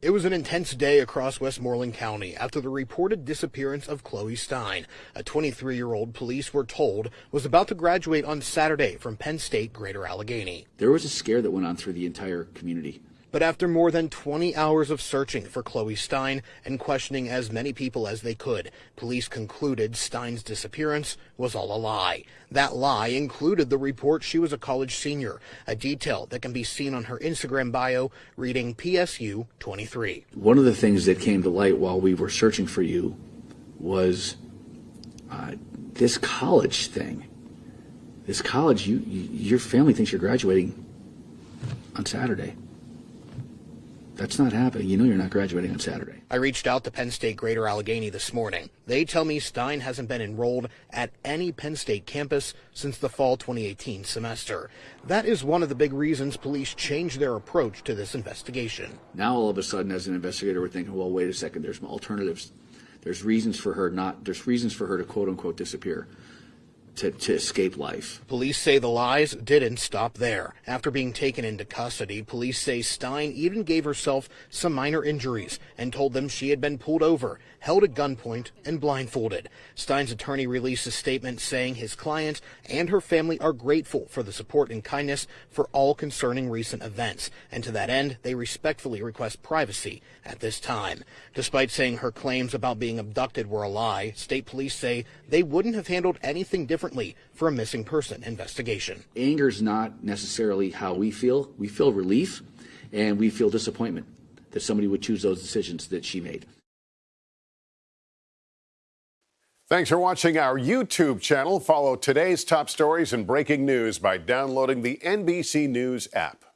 It was an intense day across Westmoreland County after the reported disappearance of Chloe Stein, a 23 year old police were told was about to graduate on Saturday from Penn State Greater Allegheny. There was a scare that went on through the entire community. But after more than 20 hours of searching for Chloe Stein and questioning as many people as they could, police concluded Stein's disappearance was all a lie. That lie included the report she was a college senior, a detail that can be seen on her Instagram bio reading PSU 23. One of the things that came to light while we were searching for you was uh, this college thing. This college, you, you, your family thinks you're graduating on Saturday. That's not happening. You know you're not graduating on Saturday. I reached out to Penn State Greater Allegheny this morning. They tell me Stein hasn't been enrolled at any Penn State campus since the fall 2018 semester. That is one of the big reasons police changed their approach to this investigation. Now all of a sudden as an investigator we're thinking, well, wait a second, there's alternatives. There's reasons for her not there's reasons for her to quote unquote disappear to, to escape life. Police say the lies didn't stop there. After being taken into custody, police say Stein even gave herself some minor injuries and told them she had been pulled over, held at gunpoint, and blindfolded. Stein's attorney released a statement saying his client and her family are grateful for the support and kindness for all concerning recent events, and to that end, they respectfully request privacy at this time. Despite saying her claims about being abducted were a lie, state police say they wouldn't have handled anything different differently for a missing person investigation. Anger is not necessarily how we feel. We feel relief and we feel disappointment that somebody would choose those decisions that she made. Thanks for watching our YouTube channel. Follow today's top stories and breaking news by downloading the NBC News app.